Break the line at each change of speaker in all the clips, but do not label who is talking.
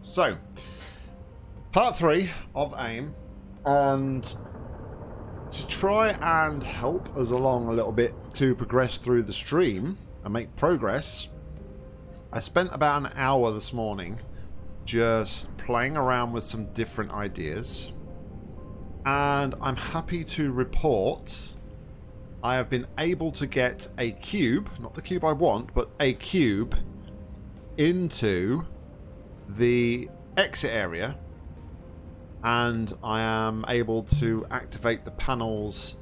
So, part three of AIM, and to try and help us along a little bit to progress through the stream and make progress, I spent about an hour this morning just playing around with some different ideas. And I'm happy to report I have been able to get a cube, not the cube I want, but a cube into the exit area and I am able to activate the panels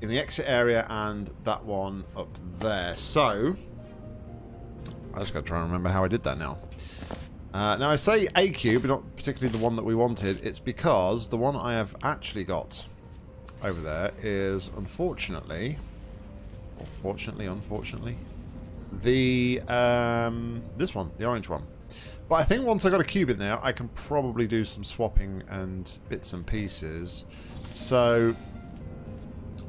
in the exit area and that one up there. So, I just got to try and remember how I did that now. Uh, now I say a cube, not particularly the one that we wanted. It's because the one I have actually got over there is unfortunately, or fortunately, unfortunately, the um, this one, the orange one. But I think once I got a cube in there, I can probably do some swapping and bits and pieces. So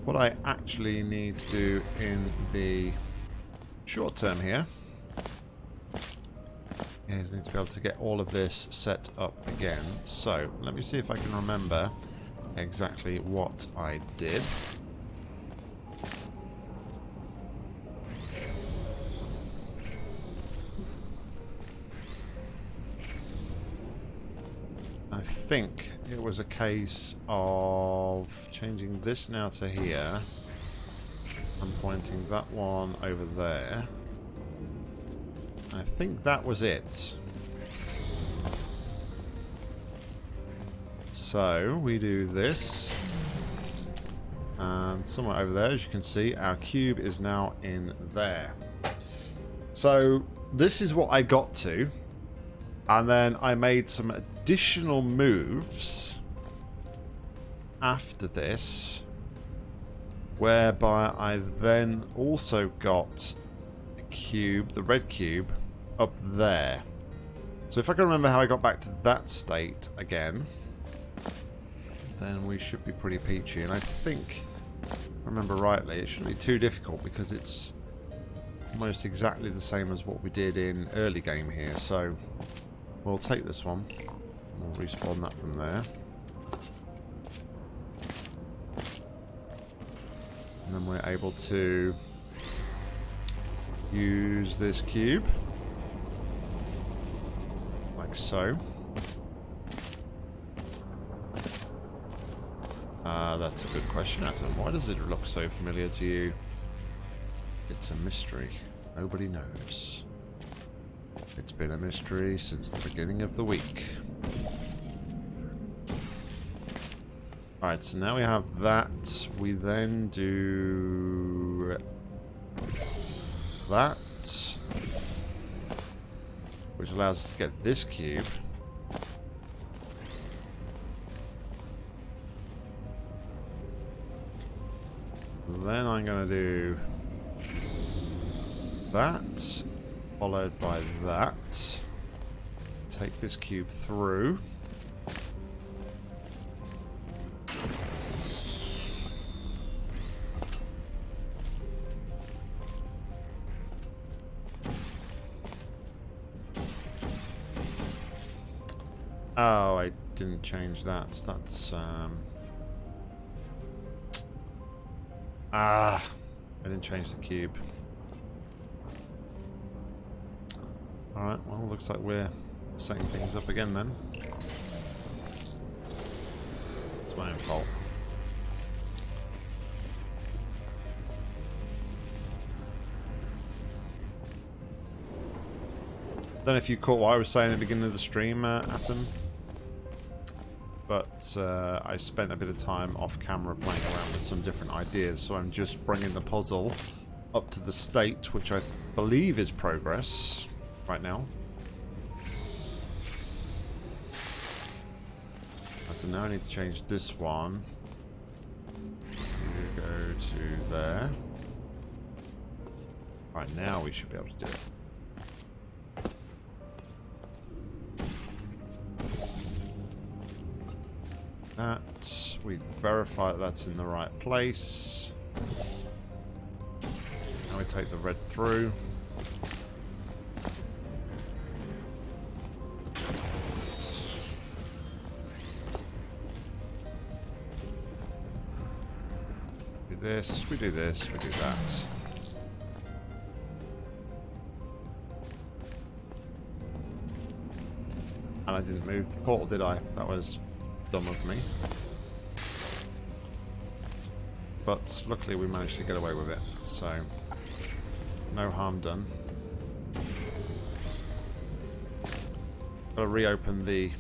what I actually need to do in the short term here is I need to be able to get all of this set up again. So let me see if I can remember exactly what I did. I think it was a case of changing this now to here and pointing that one over there. I think that was it. So we do this and somewhere over there as you can see our cube is now in there. So this is what I got to and then I made some additional moves after this whereby I then also got a cube, the red cube, up there. So if I can remember how I got back to that state again, then we should be pretty peachy. And I think, remember rightly, it shouldn't be too difficult because it's almost exactly the same as what we did in early game here. So we'll take this one. We'll respawn that from there. And then we're able to use this cube. Like so. Uh, that's a good question, Adam. Why does it look so familiar to you? It's a mystery. Nobody knows. It's been a mystery since the beginning of the week. Alright, so now we have that. We then do that. Which allows us to get this cube. Then I'm going to do that, followed by that. Take this cube through. Change that. That's, um... Ah, I didn't change the cube. Alright, well, looks like we're setting things up again then. It's my own fault. Don't know if you caught what I was saying at the beginning of the stream, uh, Atom uh, I spent a bit of time off camera playing around with some different ideas, so I'm just bringing the puzzle up to the state, which I believe is progress right now. So now I need to change this one. Go to there. Right now we should be able to do it. that. We verify that that's in the right place. Now we take the red through. Do this, we do this, we do that. And I didn't move the portal, did I? That was dumb of me. But luckily we managed to get away with it, so no harm done. Gotta reopen the...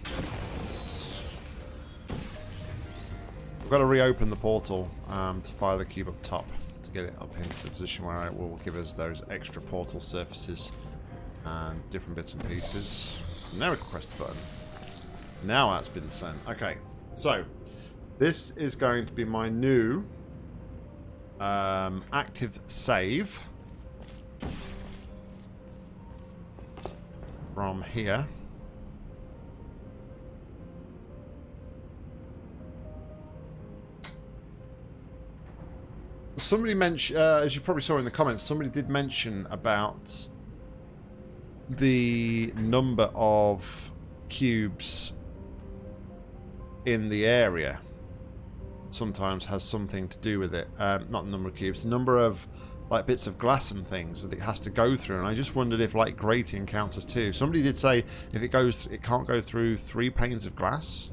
We've got to reopen the portal um, to fire the cube up top to get it up into the position where it will give us those extra portal surfaces and different bits and pieces. Now we can press the button. Now that's been sent. Okay, so this is going to be my new um, active save from here. Somebody mentioned, uh, as you probably saw in the comments, somebody did mention about the number of cubes in the area sometimes has something to do with it. Um, not the number of cubes, the number of like bits of glass and things that it has to go through. And I just wondered if like grating counts as two. Somebody did say if it goes, it can't go through three panes of glass,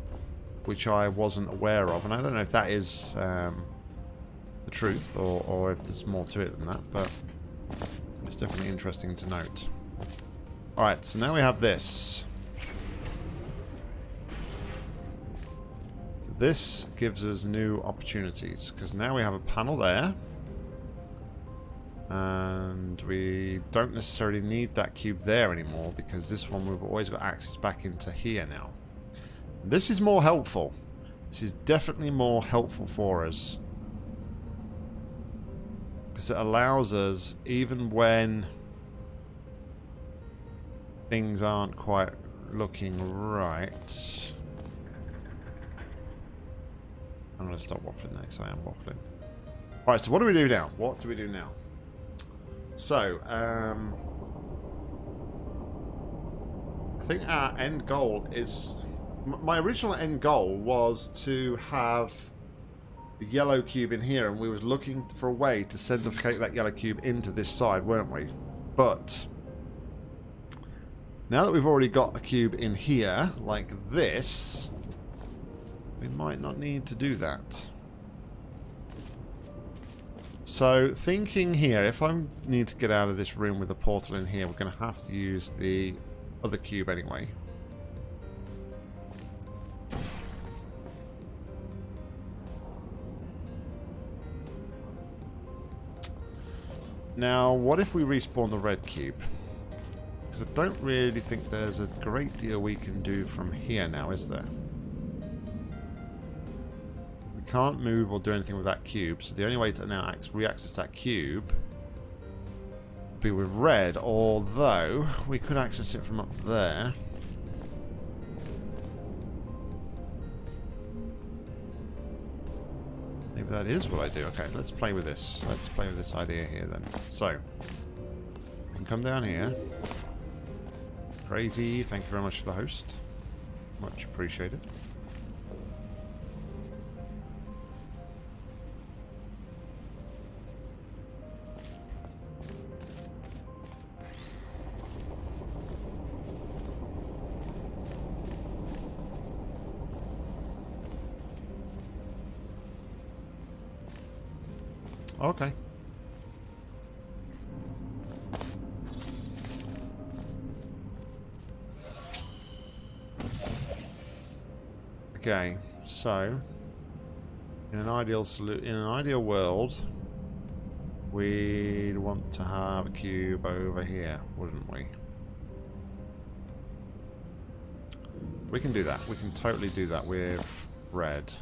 which I wasn't aware of. And I don't know if that is um, the truth or, or if there's more to it than that, but it's definitely interesting to note. Alright, so now we have this. This gives us new opportunities, because now we have a panel there. And we don't necessarily need that cube there anymore, because this one we've always got access back into here now. This is more helpful. This is definitely more helpful for us because it allows us, even when things aren't quite looking right. I'm going to stop waffling next. I am waffling. Alright, so what do we do now? What do we do now? So, um, I think our end goal is... My original end goal was to have the yellow cube in here and we was looking for a way to centrifugate that yellow cube into this side, weren't we? But now that we've already got a cube in here, like this, we might not need to do that. So thinking here, if I need to get out of this room with a portal in here, we're going to have to use the other cube anyway. Now, what if we respawn the red cube? Because I don't really think there's a great deal we can do from here now, is there? Can't move or do anything with that cube, so the only way to now re-access that cube be with red, although we could access it from up there. Maybe that is what I do. Okay, let's play with this. Let's play with this idea here then. So, can come down here. Crazy, thank you very much for the host. Much appreciated. Okay. Okay, so in an ideal in an ideal world, we'd want to have a cube over here, wouldn't we? We can do that. We can totally do that with red.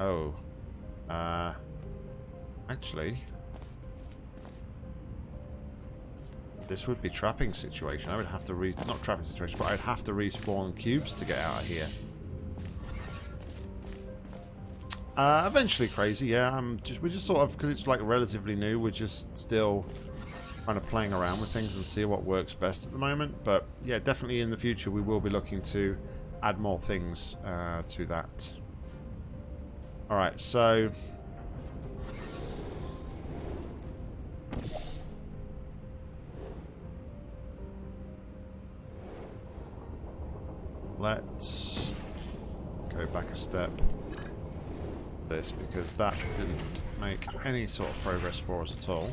Oh. Uh Actually, this would be trapping situation. I would have to re not trapping situation, but I'd have to respawn cubes to get out of here. Uh, eventually crazy, yeah. I'm just we're just sort of because it's like relatively new. We're just still kind of playing around with things and see what works best at the moment. But yeah, definitely in the future we will be looking to add more things uh, to that. All right, so let's go back a step. This, because that didn't make any sort of progress for us at all.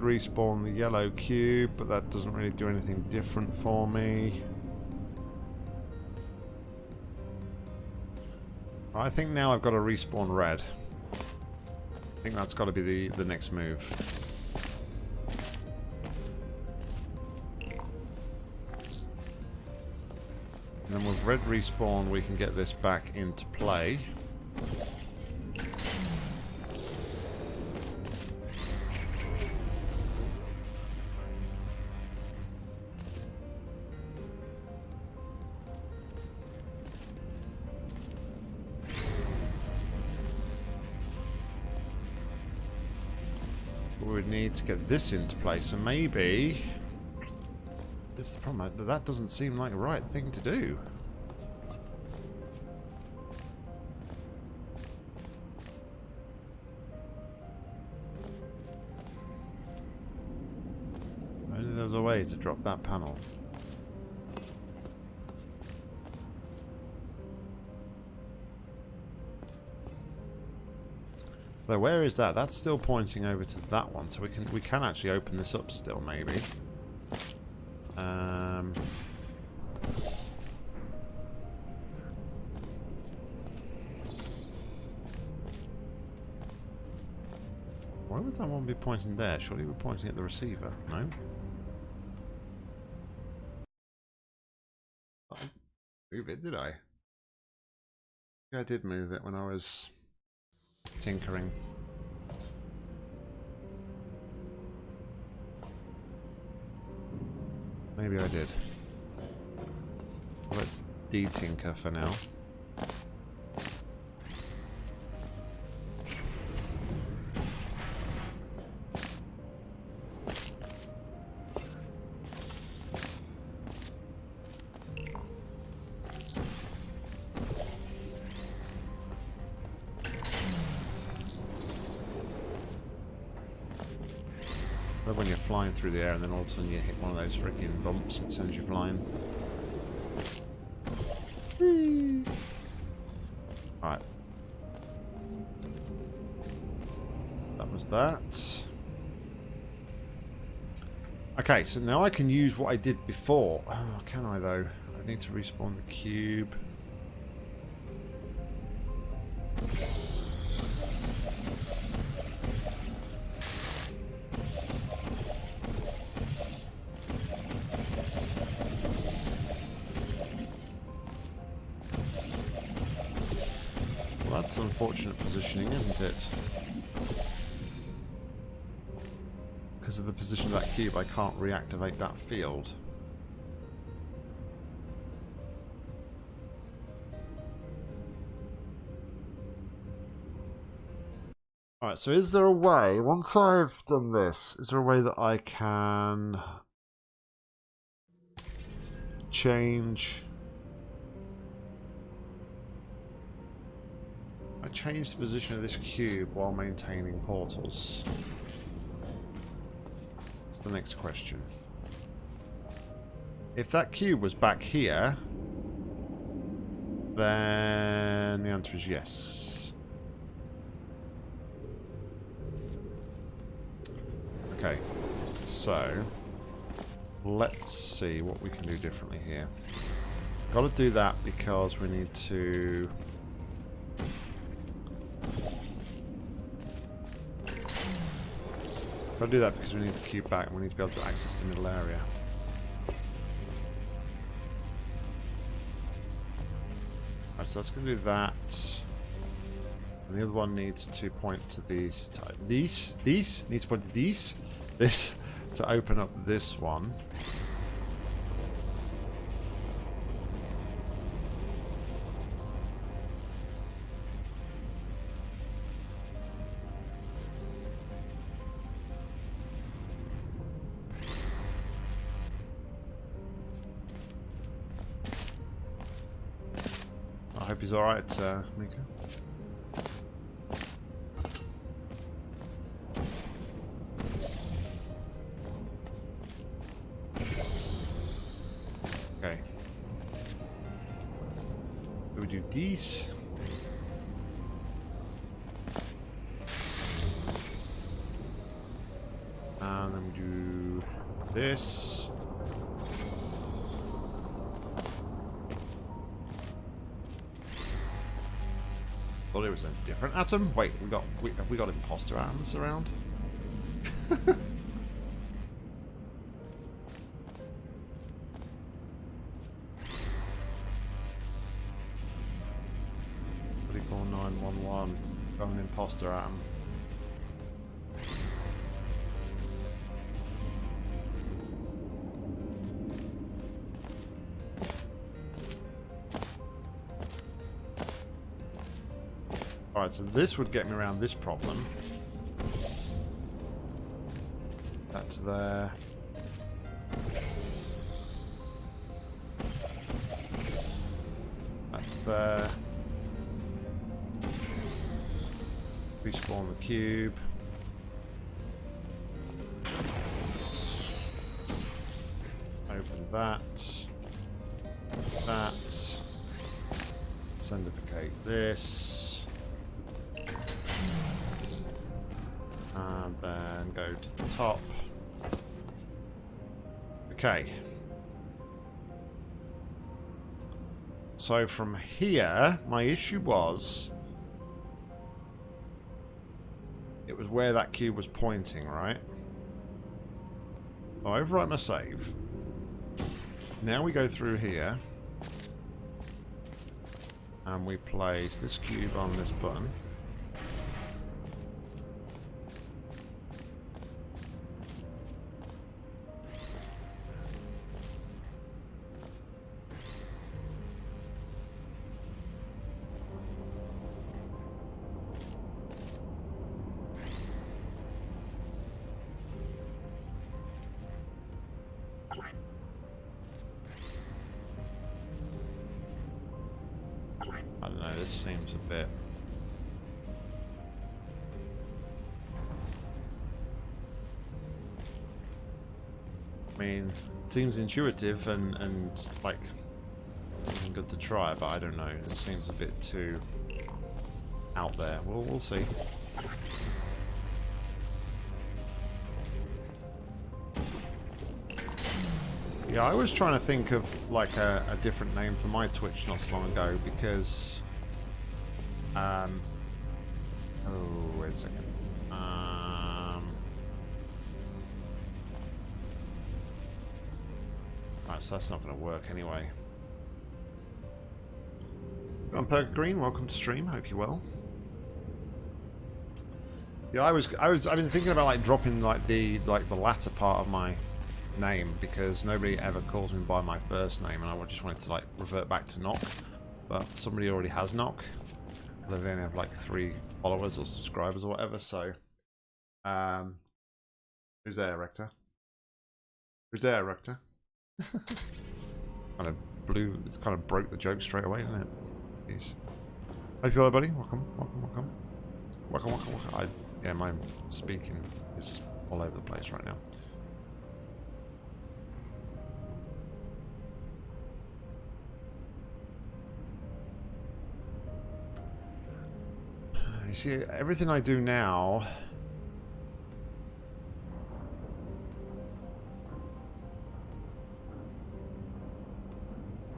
Respawn the yellow cube, but that doesn't really do anything different for me. I think now I've got to respawn red. I think that's got to be the, the next move. And then with red respawn, we can get this back into play. Need to get this into place, and maybe... This is the problem. That doesn't seem like the right thing to do. Only there was a way to drop that panel. Though where is that? That's still pointing over to that one, so we can we can actually open this up still, maybe. Um, why would that one be pointing there? Surely we're pointing at the receiver, no? Move it, did I? Yeah, I did move it when I was tinkering. Maybe I did. Let's de-tinker for now. Then all of a sudden you hit one of those freaking bumps that sends you flying. Right. That was that. Okay, so now I can use what I did before. Oh, can I though? I need to respawn the cube. That's unfortunate positioning, isn't it? Because of the position of that cube, I can't reactivate that field. Alright, so is there a way, once I've done this, is there a way that I can change... Change the position of this cube while maintaining portals? That's the next question. If that cube was back here, then the answer is yes. Okay, so let's see what we can do differently here. Got to do that because we need to To do that because we need the cube back and we need to be able to access the middle area. Alright, so that's going to do that. And the other one needs to point to these. These? These? Needs to point to these? This to open up this one. Alright, uh, Mika. Thought it was a different atom. Wait, we got we, have we got imposter atoms around? Thirty-four nine one one. Got an imposter atom. Alright, so this would get me around this problem. That's there. That's there. Respawn the cube. Open that. That. Sendificate this. To the top. Okay. So from here, my issue was... It was where that cube was pointing, right? I'll overwrite my save. Now we go through here. And we place this cube on this button. Seems intuitive and, and like something good to try, but I don't know. It seems a bit too out there. We'll, we'll see. Yeah, I was trying to think of like a, a different name for my Twitch not so long ago because, um, oh wait a second, that's not going to work anyway. I'm Perk Green. Welcome to stream. Hope you're well. Yeah, I was, I was, I've been thinking about like dropping like the like the latter part of my name because nobody ever calls me by my first name and I just wanted to like revert back to Knock but somebody already has Knock they only have like three followers or subscribers or whatever so um who's there Rector who's there Rector kind of blew it's kind of broke the joke straight away didn't it? Jeez. Hope you're buddy? Welcome welcome welcome. Welcome welcome welcome. I, yeah my speaking is all over the place right now. You see, everything I do now...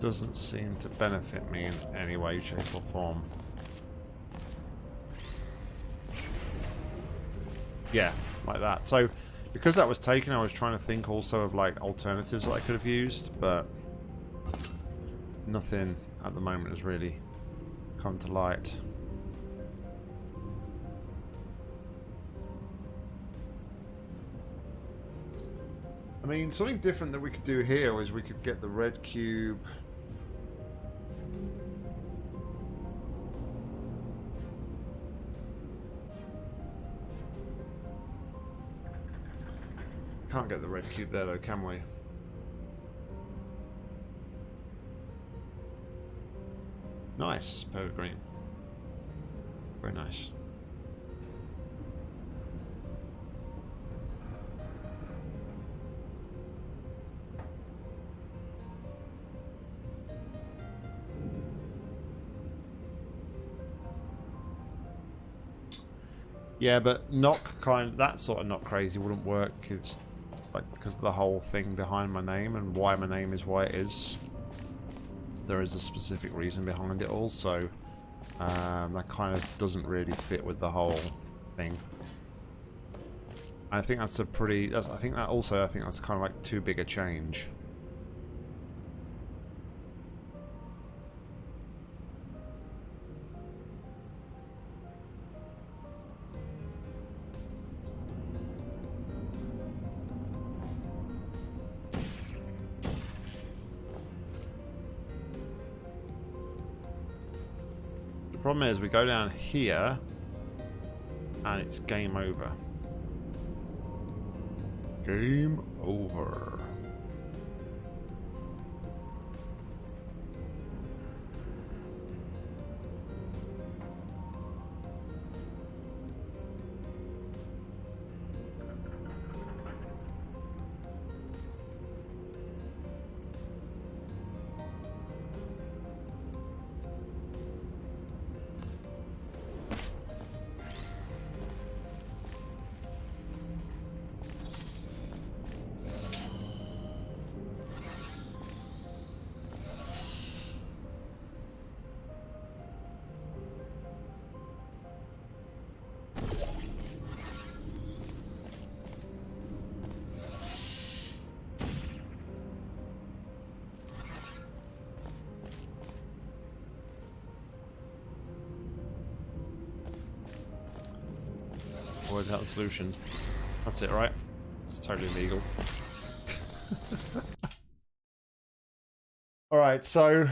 doesn't seem to benefit me in any way, shape or form. Yeah, like that. So, because that was taken, I was trying to think also of like alternatives that I could have used, but nothing at the moment has really come to light. I mean, something different that we could do here is we could get the red cube Can't get the red cube there though, can we? Nice, green. Very nice. Yeah, but knock kind of, that sort of not crazy wouldn't work. It's like because the whole thing behind my name and why my name is why it is. There is a specific reason behind it all, so um, that kind of doesn't really fit with the whole thing. I think that's a pretty. That's, I think that also. I think that's kind of like too big a change. Problem is we go down here and it's game over. Game over. Solution. That's it, right? It's totally legal. Alright, so...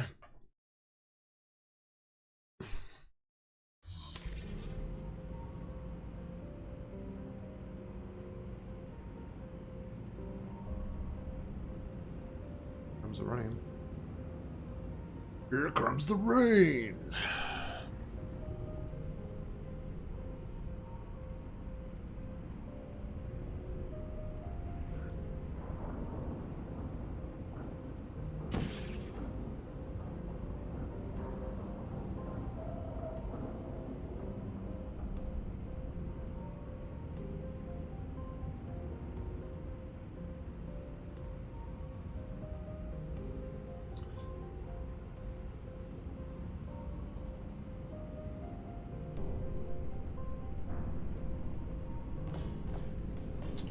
Comes the rain. Here comes the rain!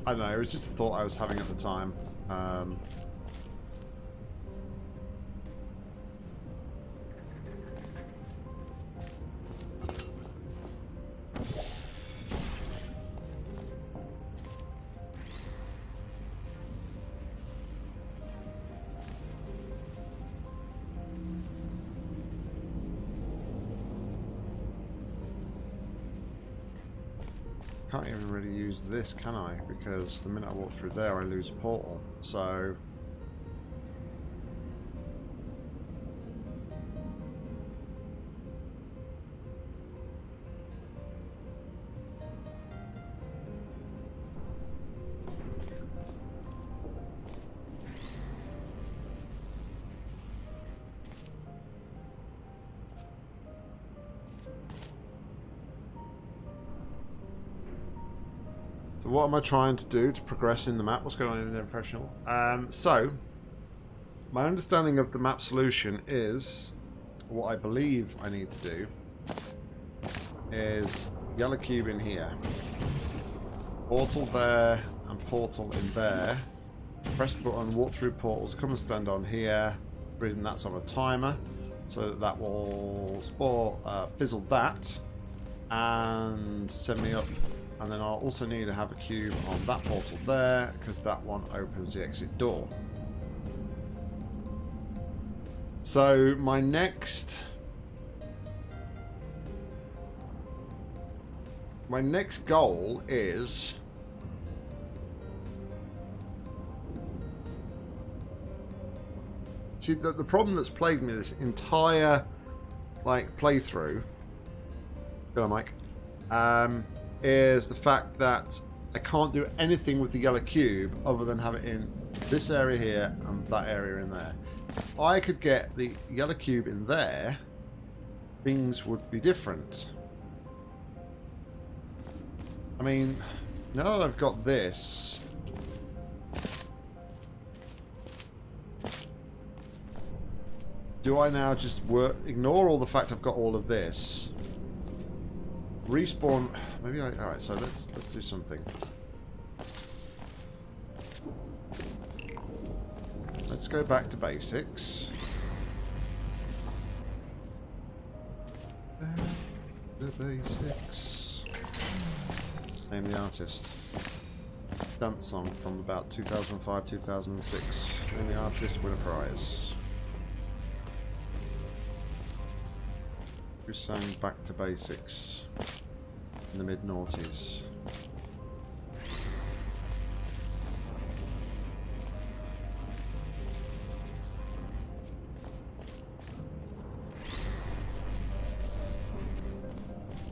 I don't know, it was just a thought I was having at the time. Um, this, can I? Because the minute I walk through there, I lose a portal. So... am I trying to do to progress in the map? What's going on in the professional? Um, so, my understanding of the map solution is, what I believe I need to do, is yellow cube in here, portal there, and portal in there. Press button, walk through portals, come and stand on here. Reason that's on a timer, so that, that will spore, uh, fizzle that, and send me up And then I'll also need to have a cube on that portal there, because that one opens the exit door. So my next... My next goal is... See, the, the problem that's plagued me this entire, like, playthrough... On, Mike. Um, is the fact that I can't do anything with the yellow cube other than have it in this area here and that area in there. If I could get the yellow cube in there, things would be different. I mean, now that I've got this... Do I now just work, ignore all the fact I've got all of this? Respawn... Maybe I... Alright, so let's, let's do something. Let's go back to basics. The basics. Name the artist. Dance song from about 2005-2006. Name the artist, win a prize. Who sang Back to Basics in the mid-noughties?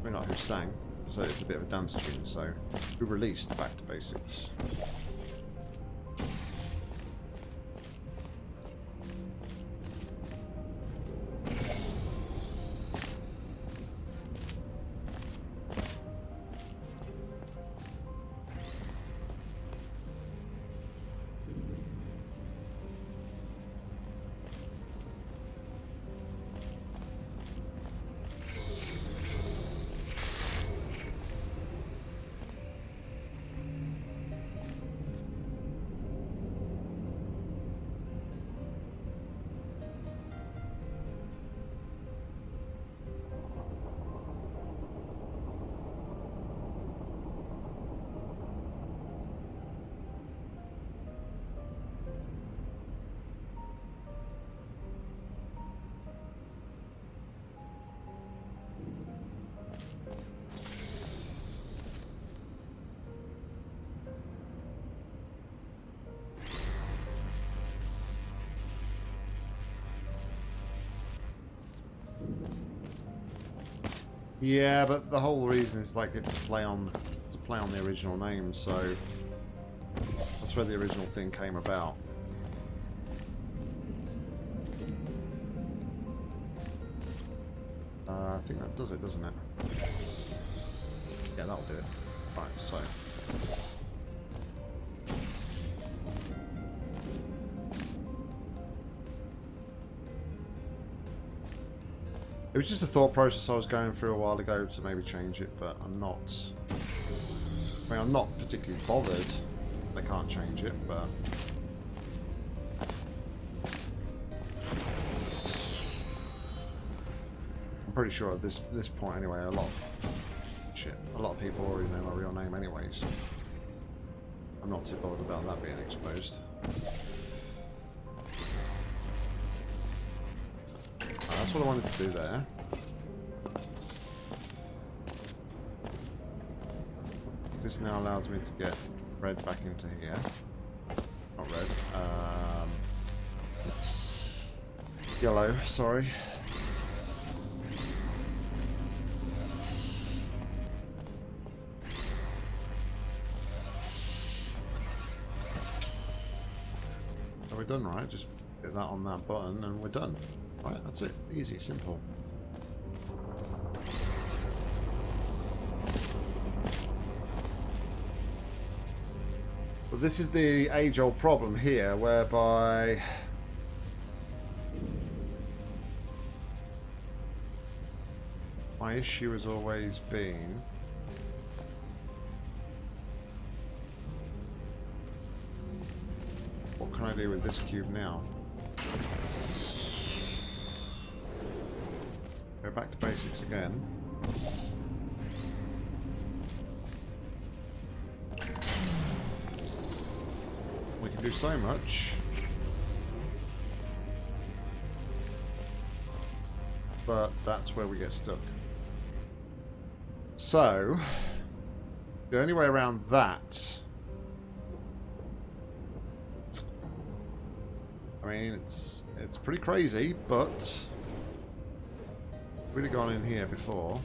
We're not who sang, so it's a bit of a dance tune, so we released Back to Basics. Yeah, but the whole reason is like it's to play on to play on the original name, so that's where the original thing came about. Uh, I think that does it, doesn't it? Yeah, that'll do it. Right, so It was just a thought process I was going through a while ago to maybe change it, but I'm not... I mean, I'm not particularly bothered. I can't change it, but... I'm pretty sure at this this point anyway, a lot of... Shit, a lot of people already know my real name anyways. I'm not too bothered about that being exposed. That's what I wanted to do there. This now allows me to get red back into here. Not red. Um, yellow, sorry. So we're done, right? Just hit that on that button and we're done. Right, that's it. Easy, simple. But this is the age-old problem here, whereby... My issue has always been... What can I do with this cube now? back to basics again. We can do so much. But that's where we get stuck. So, the only way around that... I mean, it's it's pretty crazy, but... We'd have gone in here before.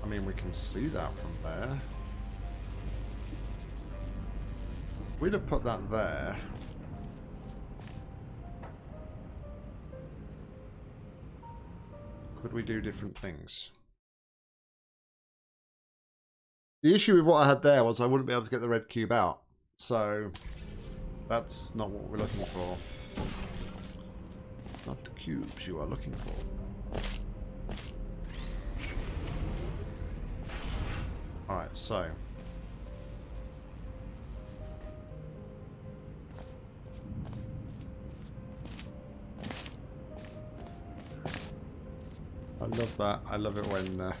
I mean, we can see that from there. We'd have put that there. Could we do different things? The issue with what I had there was I wouldn't be able to get the red cube out. So, that's not what we're looking for. Not the cubes you are looking for. Alright, so. I love that. I love it when... Uh,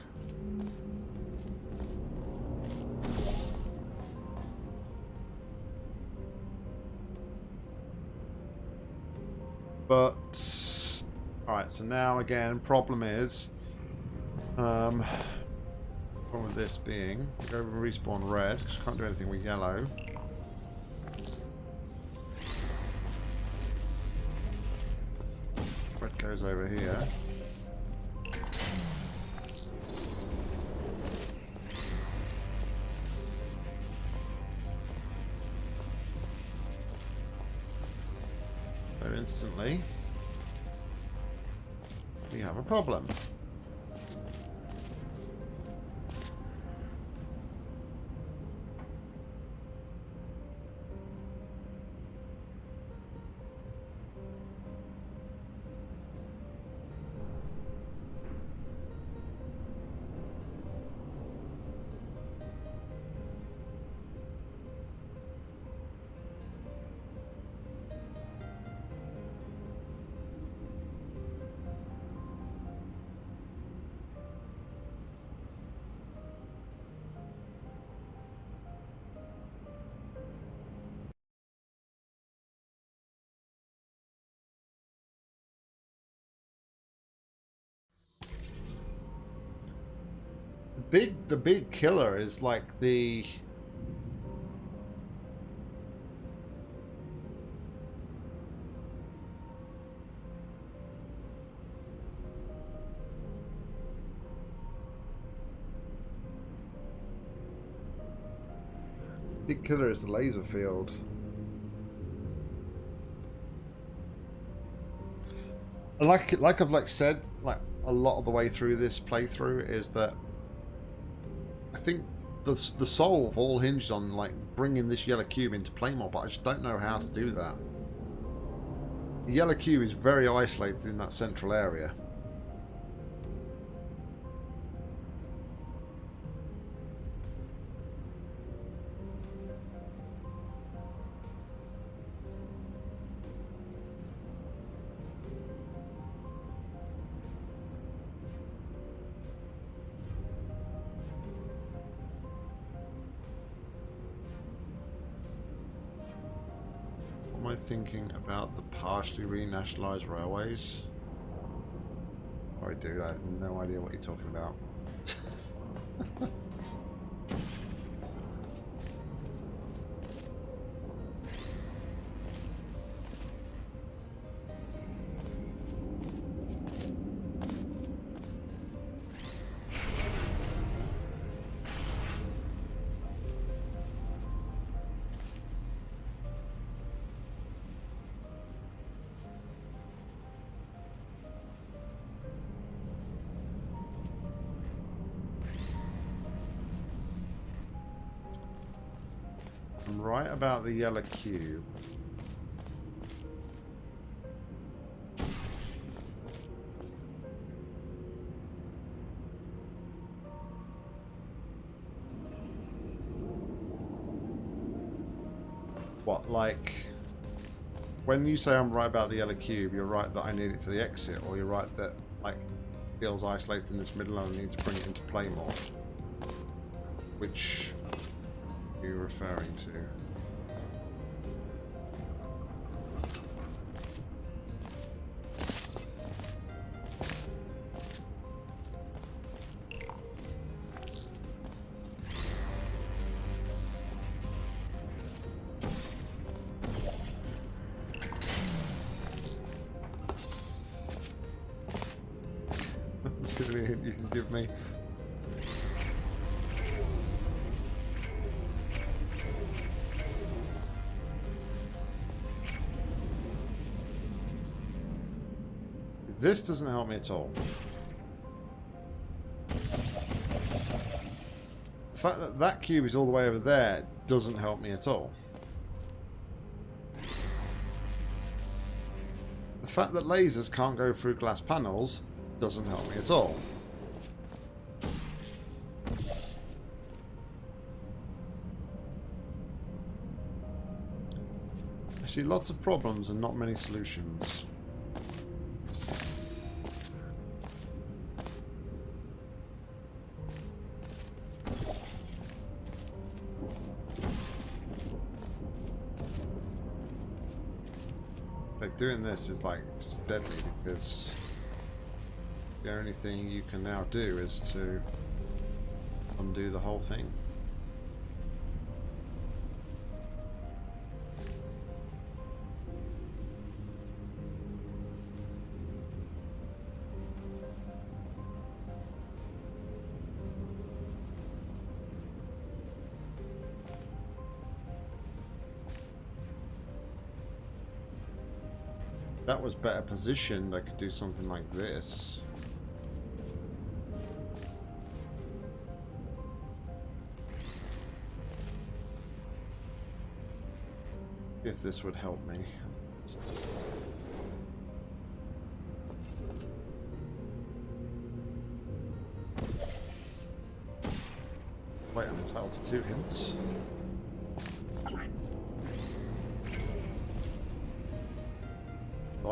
but... Alright, so now again, problem is... Um, problem with this being, go and respawn red, because can't do anything with yellow. Red goes over here. Instantly, we have a problem. Big the big killer is like the Big killer is the laser field. Like like I've like said, like a lot of the way through this playthrough is that think the, the solve all hinged on like bringing this yellow cube into play more, but I just don't know how to do that. The yellow cube is very isolated in that central area. About the partially renationalised railways? Sorry, dude, I have no idea what you're talking about. right about the yellow cube. What, like... When you say I'm right about the yellow cube, you're right that I need it for the exit, or you're right that, like, feels isolated in this middle and I need to bring it into play more? Which are you referring to? This doesn't help me at all. The fact that that cube is all the way over there doesn't help me at all. The fact that lasers can't go through glass panels doesn't help me at all. I see lots of problems and not many solutions. Doing this is like just deadly because the only thing you can now do is to undo the whole thing. That was better positioned, I could do something like this. If this would help me. Wait, I'm entitled to two hints.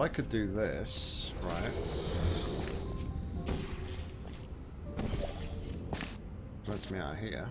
I could do this, right? Lets me out here.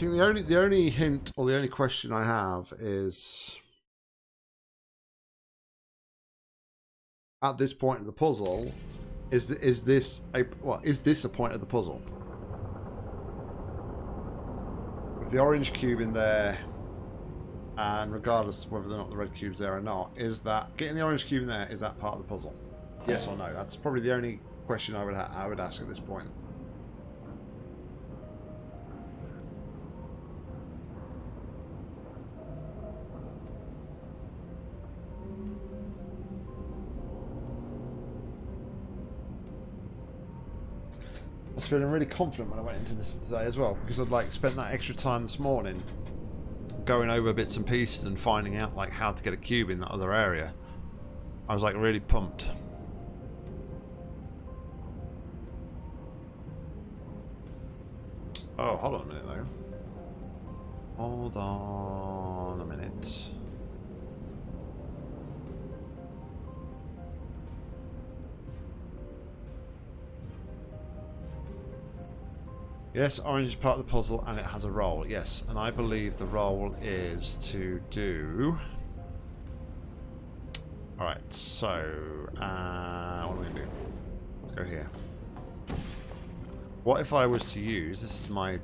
Think the only the only hint or the only question I have is at this point of the puzzle is is this a what is this a point of the puzzle? With the orange cube in there, and regardless whether or not the red cube's there or not, is that getting the orange cube in there is that part of the puzzle? Yes or no? That's probably the only question I would I would ask at this point. Feeling really confident when I went into this today as well because I'd like spent that extra time this morning going over bits and pieces and finding out like how to get a cube in that other area. I was like really pumped. Oh, hold on a minute though. Hold on a minute. Yes, orange is part of the puzzle and it has a role. Yes, and I believe the role is to do... Alright, so... Uh, what are we going to do? Let's go here. What if I was to use... This is my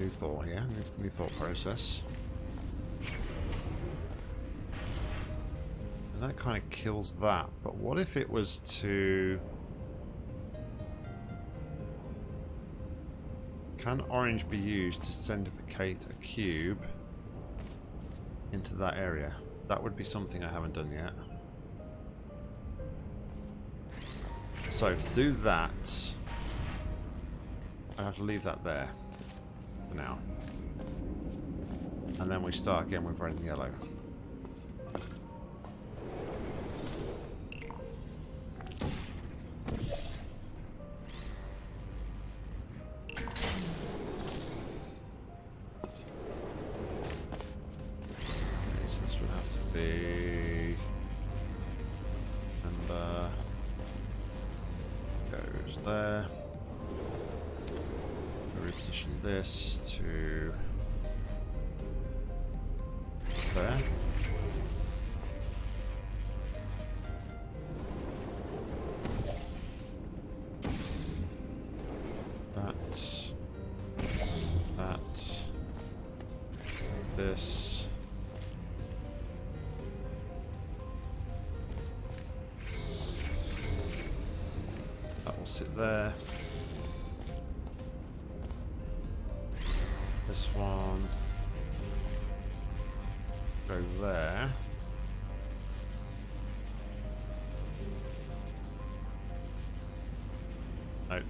new thought here, new, new thought process. And that kind of kills that, but what if it was to... Can orange be used to centrifugate a cube into that area? That would be something I haven't done yet. So to do that, I have to leave that there for now. And then we start again with red and yellow.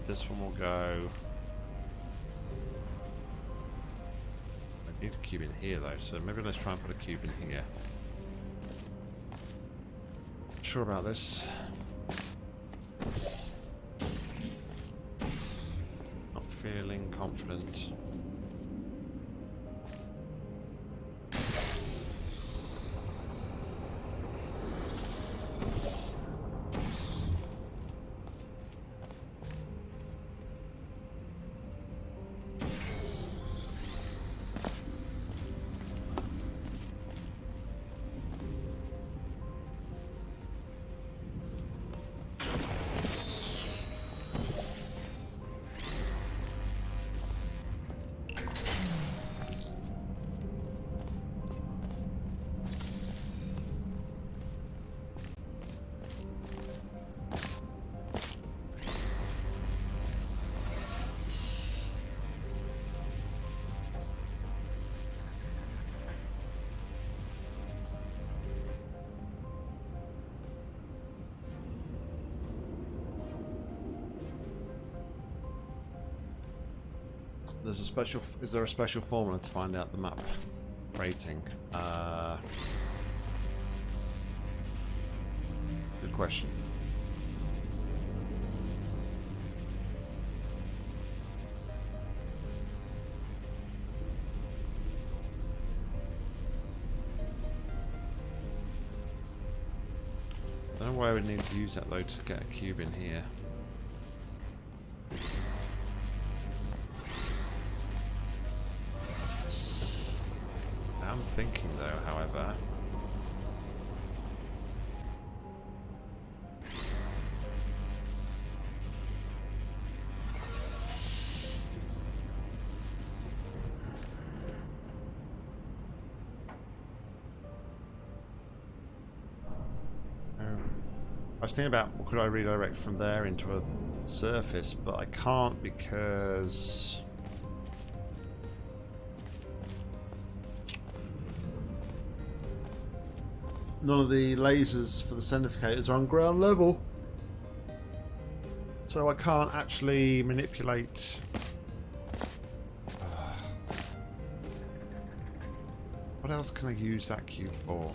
This one will go... I need a cube in here though, so maybe let's try and put a cube in here. Not sure about this. Not feeling confident. Special. Is there a special formula to find out the map rating? Uh, good question. I don't know why I would need to use that though to get a cube in here. Thinking, though, however. Um, I was thinking about could I redirect from there into a surface, but I can't because none of the lasers for the centrifugers are on ground level. So I can't actually manipulate... Uh, what else can I use that cube for?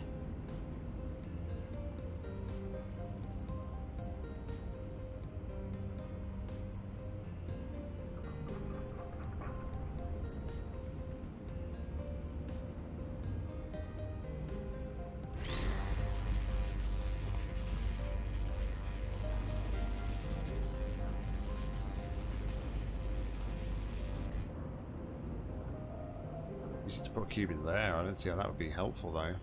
Cube in there. I don't see how that would be helpful, though.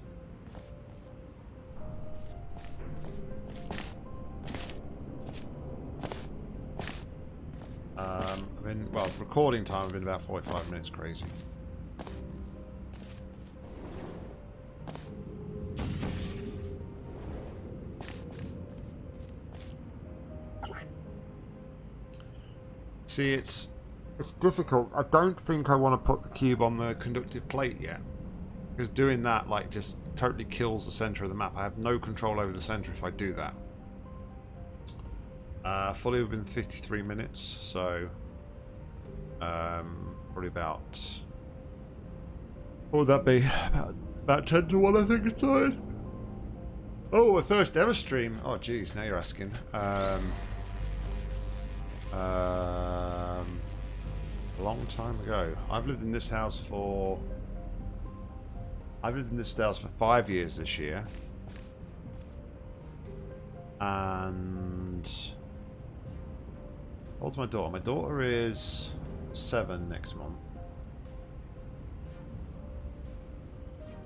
Um, I mean, well, recording time, I've been about 45 minutes crazy. See, it's it's difficult. I don't think I want to put the cube on the conductive plate yet. Because doing that, like, just totally kills the center of the map. I have no control over the center if I do that. Uh, fully within 53 minutes, so... Um, probably about... What would that be? About, about 10 to 1, I think it's started. Oh, a first ever stream. Oh, geez, now you're asking. Um, um, a long time ago. I've lived in this house for... I've lived in this house for five years this year. And... What's my daughter? My daughter is seven next month.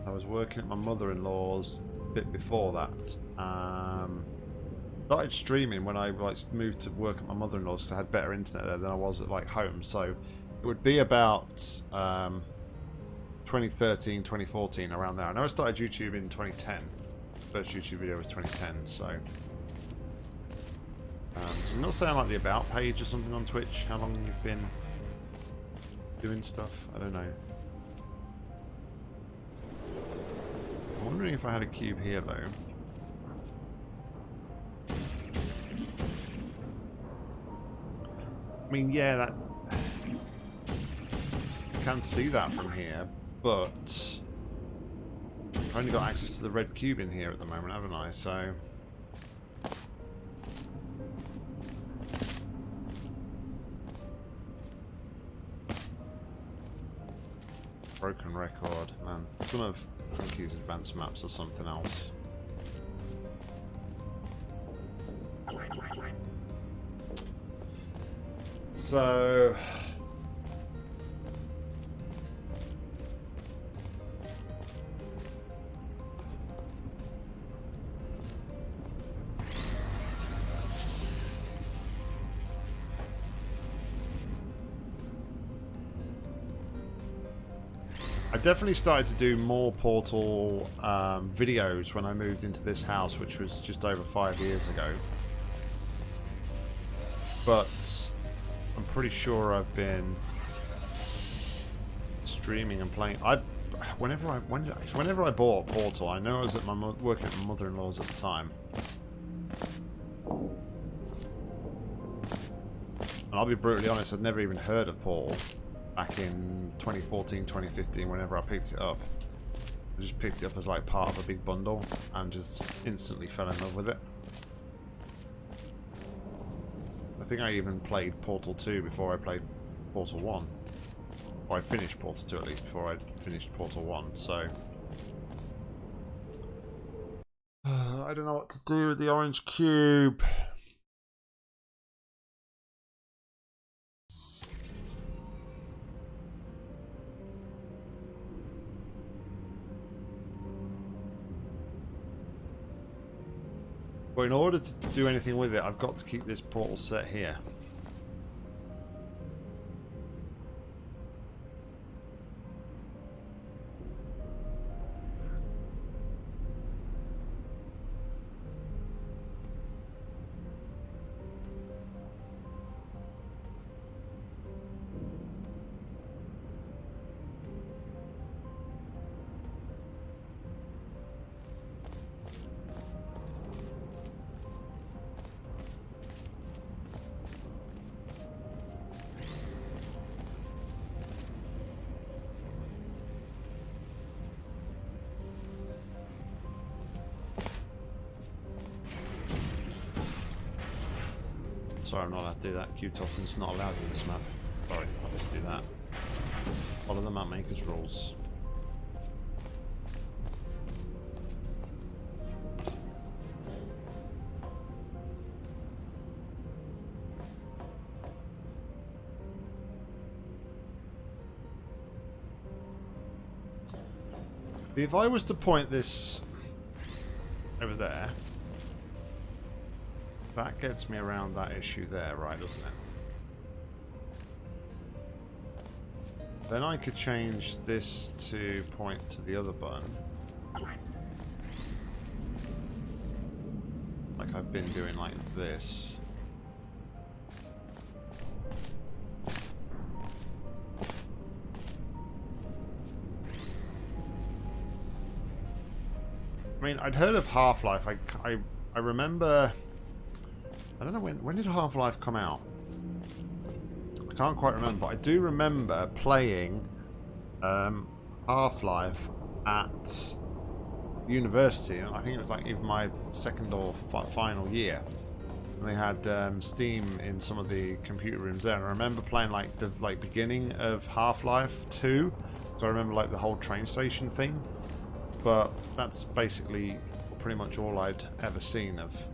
I was working at my mother-in-law's a bit before that. Um, started streaming when I like moved to work at my mother-in-law's because I had better internet there than I was at like home. So would be about um, 2013, 2014, around there. I know I started YouTube in 2010. First YouTube video was 2010, so... Um, does it not say on like the About page or something on Twitch how long you've been doing stuff? I don't know. I'm wondering if I had a cube here though. I mean, yeah, that... Can see that from here, but... I've only got access to the red cube in here at the moment, haven't I? So... Broken record, man. Some of Frankie's advanced maps or something else. So... definitely started to do more Portal um, videos when I moved into this house, which was just over five years ago. But I'm pretty sure I've been streaming and playing. I, whenever I when, whenever I bought Portal, I know I was at my working at my mother-in-law's at the time. And I'll be brutally honest, I'd never even heard of Portal back in 2014, 2015, whenever I picked it up. I just picked it up as like part of a big bundle and just instantly fell in love with it. I think I even played Portal 2 before I played Portal 1. Or I finished Portal 2 at least before I finished Portal 1, so... I don't know what to do with the orange cube. But in order to do anything with it, I've got to keep this portal set here. Sorry, I'm not allowed to do that. Cube tossing's not allowed in this map. Sorry, I'll just do that. Follow the map maker's rules. If I was to point this gets me around that issue there, right, doesn't it? Then I could change this to point to the other button. Like I've been doing like this. I mean, I'd heard of Half-Life. I, I, I remember I don't know when when did Half-Life come out? I can't quite remember, but I do remember playing um, Half-Life at university. I think it was like even my second or final year. And they had um, Steam in some of the computer rooms there. And I remember playing like the like beginning of Half-Life 2. So I remember like the whole train station thing. But that's basically pretty much all I'd ever seen of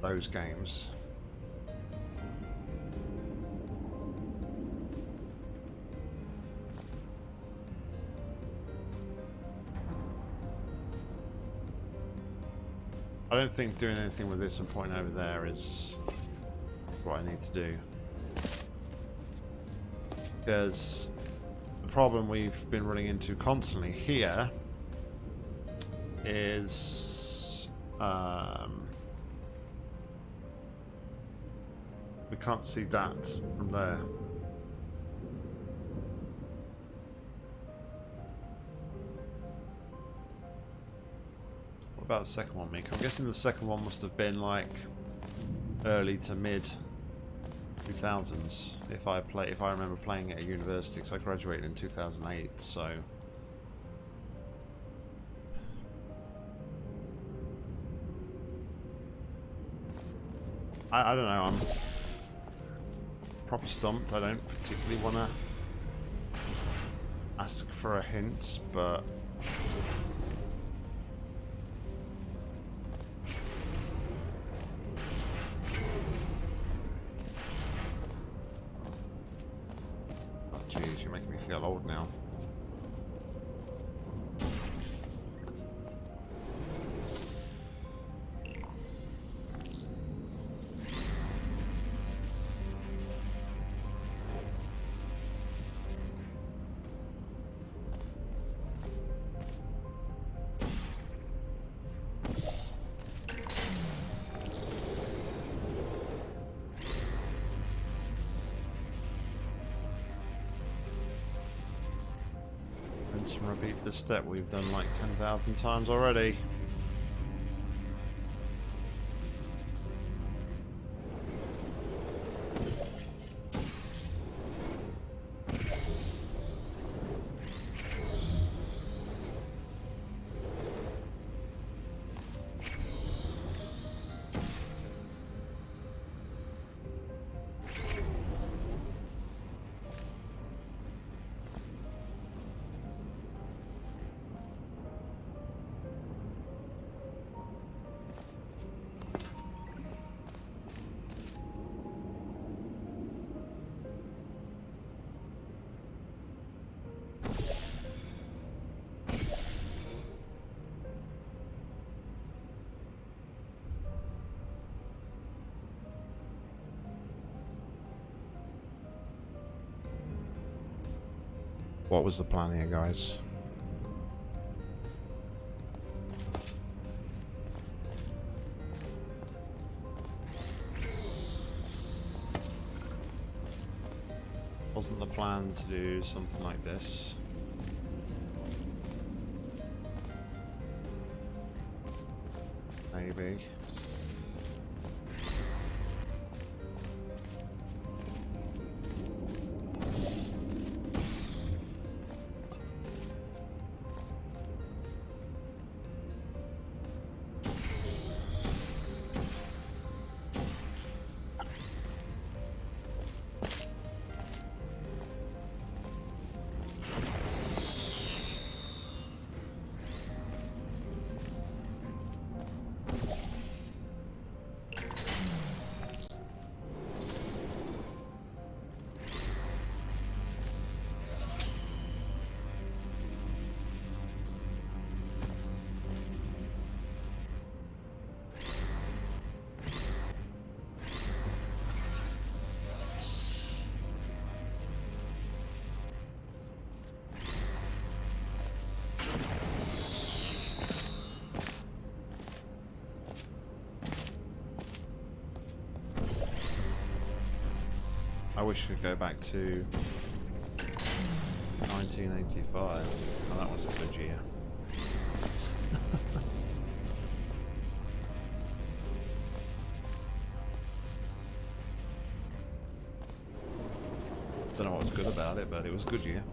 those games. I don't think doing anything with this and pointing over there is what I need to do. Because the problem we've been running into constantly here is um, we can't see that from there. What about the second one, Mick? I'm guessing the second one must have been like early to mid 2000s. If I play, if I remember playing at university, because I graduated in 2008, so. I, I don't know. I'm proper stumped. I don't particularly want to ask for a hint, but step we've done like 10,000 times already. What was the plan here, guys? Wasn't the plan to do something like this? Maybe. Could go back to 1985. Oh, that was a good year. Don't know what was good about it, but it was a good year.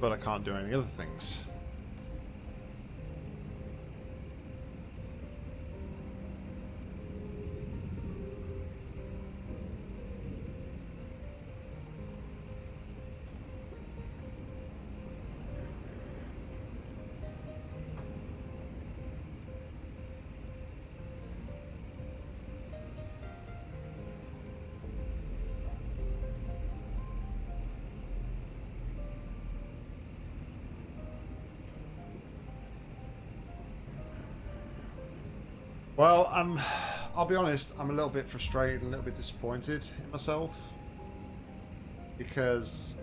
But I can't do any other things. I'm. I'll be honest. I'm a little bit frustrated, and a little bit disappointed in myself because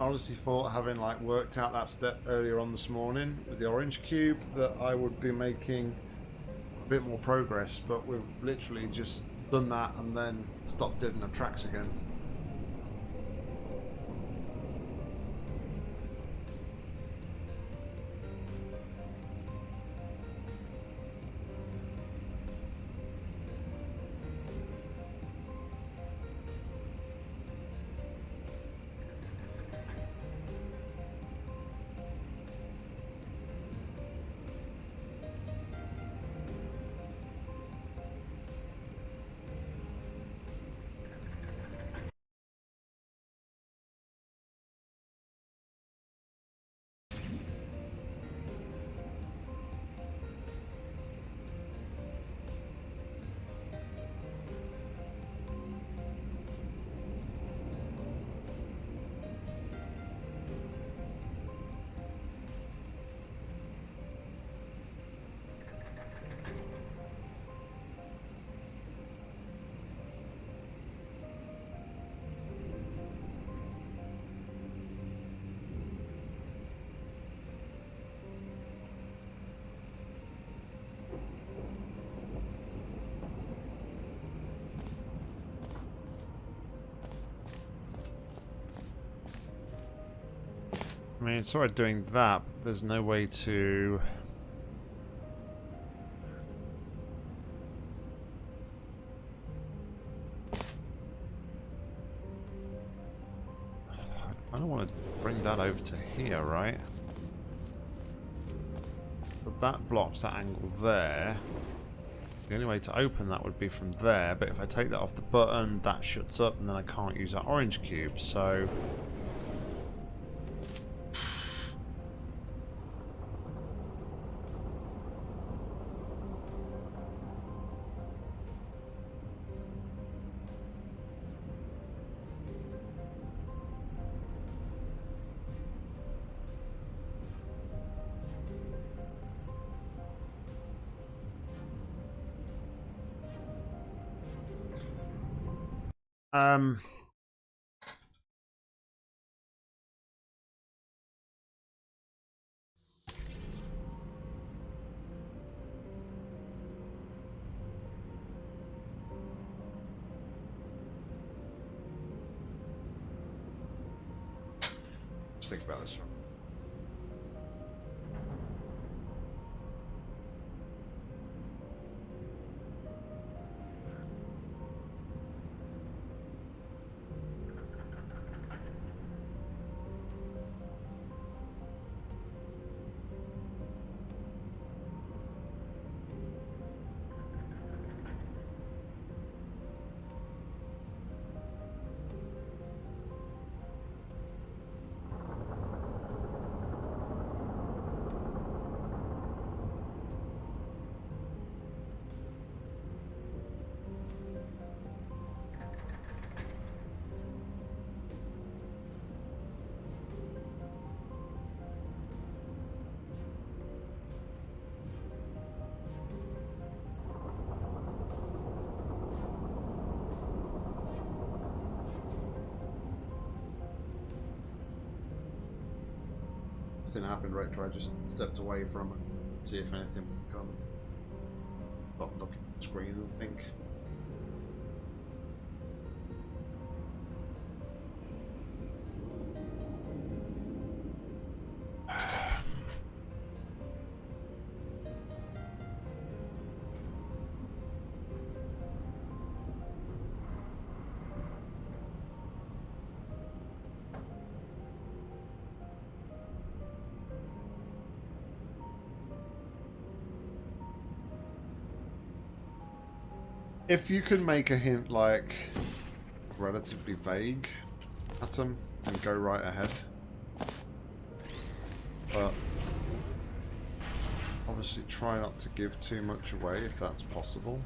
I honestly thought, having like worked out that step earlier on this morning with the orange cube, that I would be making a bit more progress. But we've literally just done that and then stopped dead in the tracks again. I mean, sorry doing that, there's no way to... I don't want to bring that over to here, right? But that blocks that angle there. The only way to open that would be from there, but if I take that off the button, that shuts up and then I can't use that orange cube, so... Um, I just stepped away from it, see if anything would come. Stop looking at the screen I think. If you can make a hint like relatively vague at them, then go right ahead. But obviously try not to give too much away if that's possible.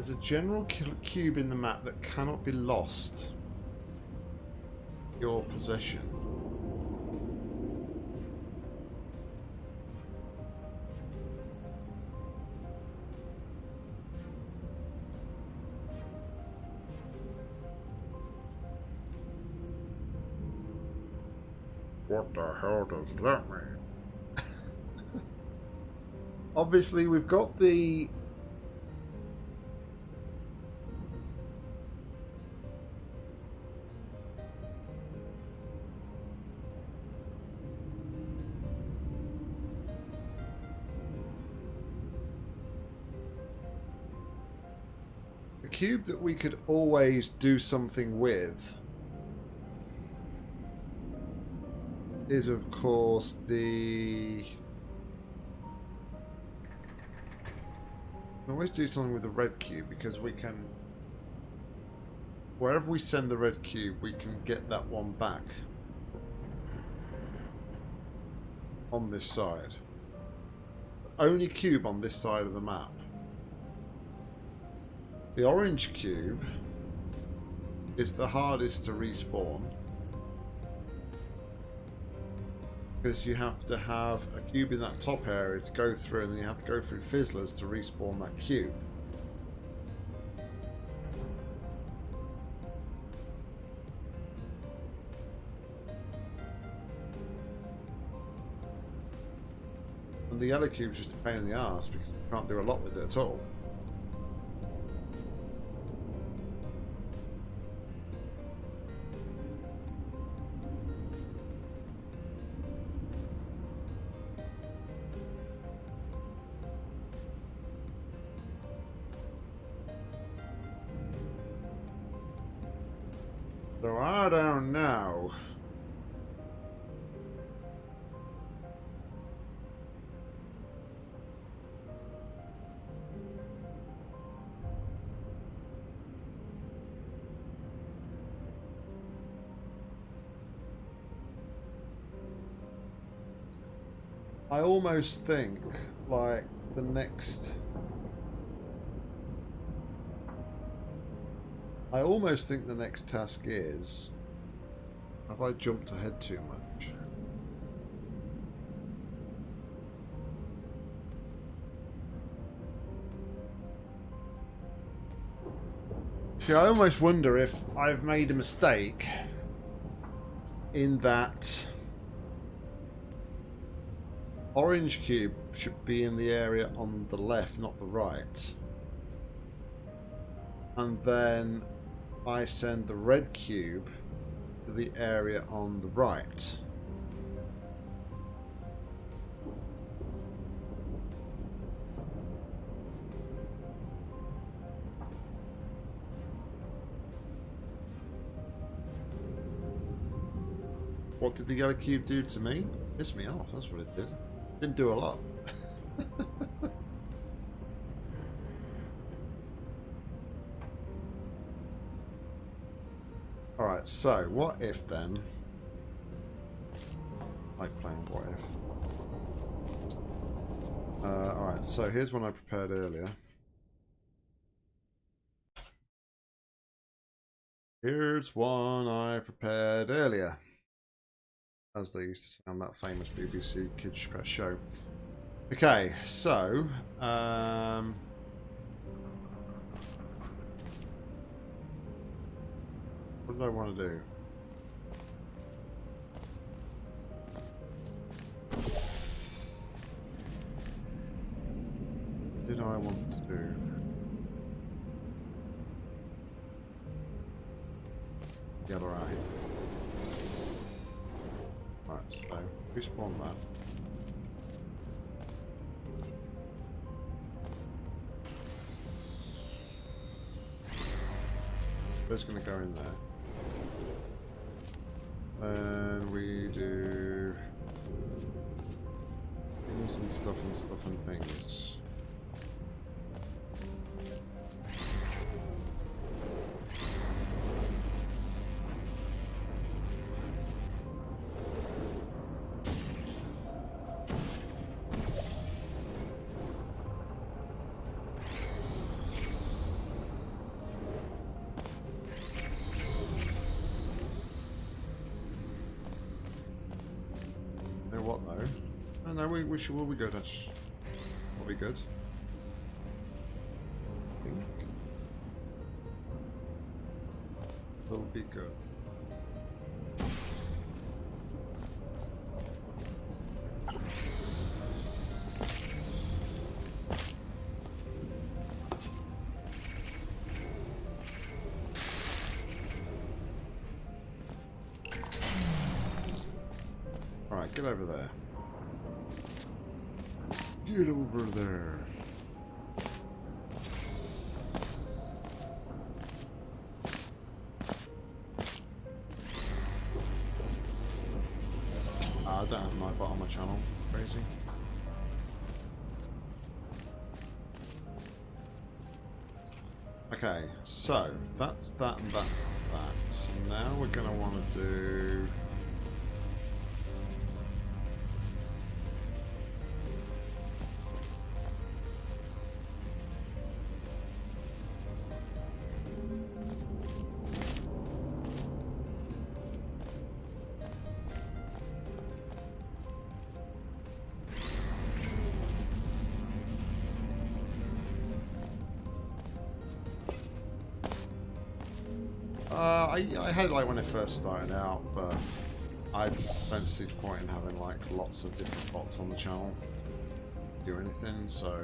There's a general cube in the map that cannot be lost. Your possession. What the hell does that mean? Obviously, we've got the cube that we could always do something with is, of course, the... Always do something with the red cube because we can... Wherever we send the red cube, we can get that one back. On this side. Only cube on this side of the map. The orange cube is the hardest to respawn because you have to have a cube in that top area to go through and then you have to go through fizzlers to respawn that cube. And the yellow cube is just a pain in the ass because you can't do a lot with it at all. So I don't know. I almost think like the next I almost think the next task is have I jumped ahead too much? See, I almost wonder if I've made a mistake in that orange cube should be in the area on the left, not the right. And then I send the red cube to the area on the right. What did the yellow cube do to me? Piss me off, that's what it did. Didn't do a lot. so what if then? I like playing what if. Uh, Alright, so here's one I prepared earlier. Here's one I prepared earlier as they used to say on that famous BBC Kids show. Okay, so um, did I want to do? Did I want to do? Get right. Right, so respawn that. That's going to go in there. Stuff and stuff and things. No, we, we should, will be good. That's, will be good. Channel. Crazy. Okay, so that's that and that's that. So now we're going to want to do... Uh, I, I had it like when it first started out, but I don't see the point in having like lots of different bots on the channel do anything, so...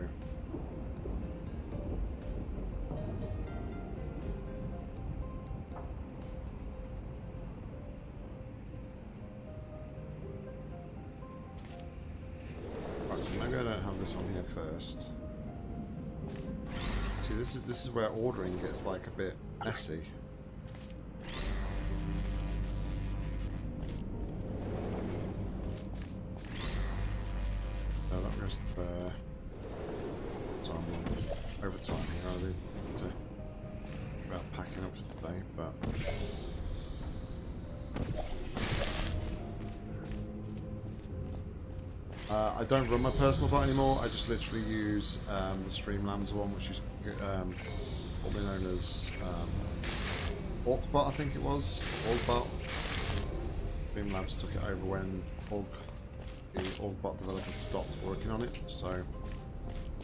Right, so maybe I don't have this on here first. See, this is this is where ordering gets like a bit messy. Run my personal bot anymore. I just literally use um, the Streamlabs one, which is um, probably known as um, Orcbot, I think it was. Orgbot. Streamlabs took it over when Org, the Orgbot developer stopped working on it, so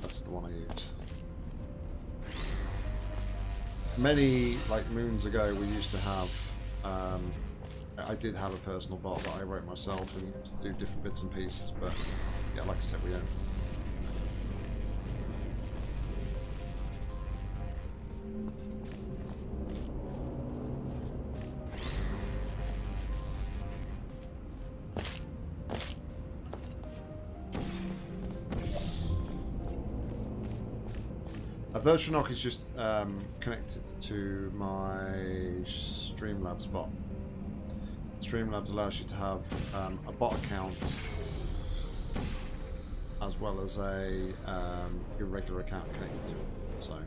that's the one I use. Many like moons ago, we used to have. Um, I did have a personal bot that I wrote myself and used to do different bits and pieces, but yeah, like I said, we don't. A virtual knock is just um, connected to my Streamlabs bot. Streamlabs allows you to have um, a bot account as well as a um, irregular account connected to it. So,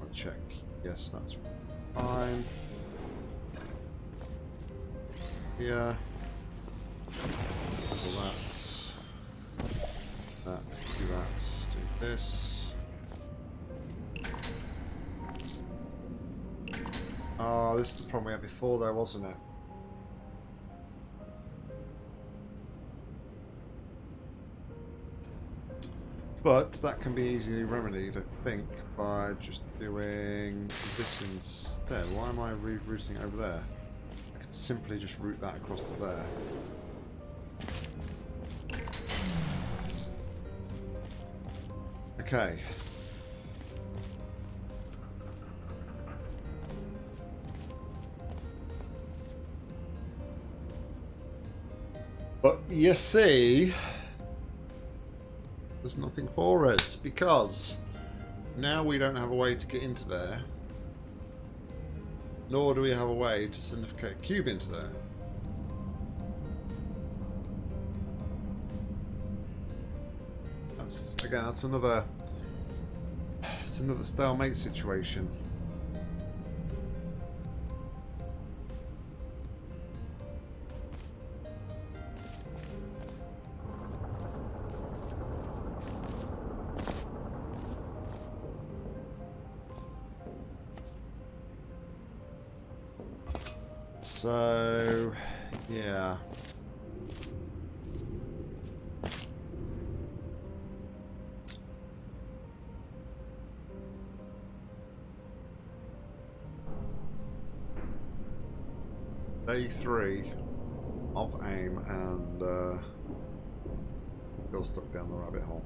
I'll check. Yes, that's fine. Yeah. So that's that. Do that. Do this. Oh, this is the problem we had before, though, wasn't it? But that can be easily remedied, I think, by just doing this instead. Why am I rerouting over there? I could simply just route that across to there. Okay. But you see, there's nothing for us because now we don't have a way to get into there. Nor do we have a way to send a cube into there. That's again that's another it's another stalemate situation. So, yeah. Day three of AIM and uh, still stuck down the rabbit hole.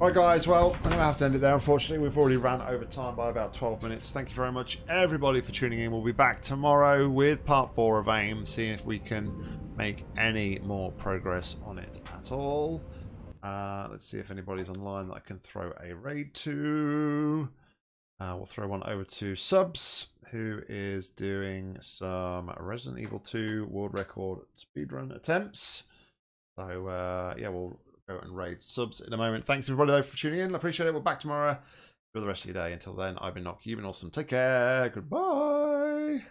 Alright guys, well, I'm going to have to end it there. Unfortunately, we've already ran over time by about 12 minutes. Thank you very much, everybody, for tuning in. We'll be back tomorrow with part 4 of AIM, seeing if we can make any more progress on it at all. Uh, let's see if anybody's online that I can throw a raid to. Uh, we'll throw one over to Subs, who is doing some Resident Evil 2 world record speedrun attempts. So, uh, yeah, we'll go and raid subs in a moment. Thanks everybody though for tuning in. I appreciate it. We're back tomorrow. For the rest of your day. Until then, I've been Nock. You've been awesome. Take care. Goodbye.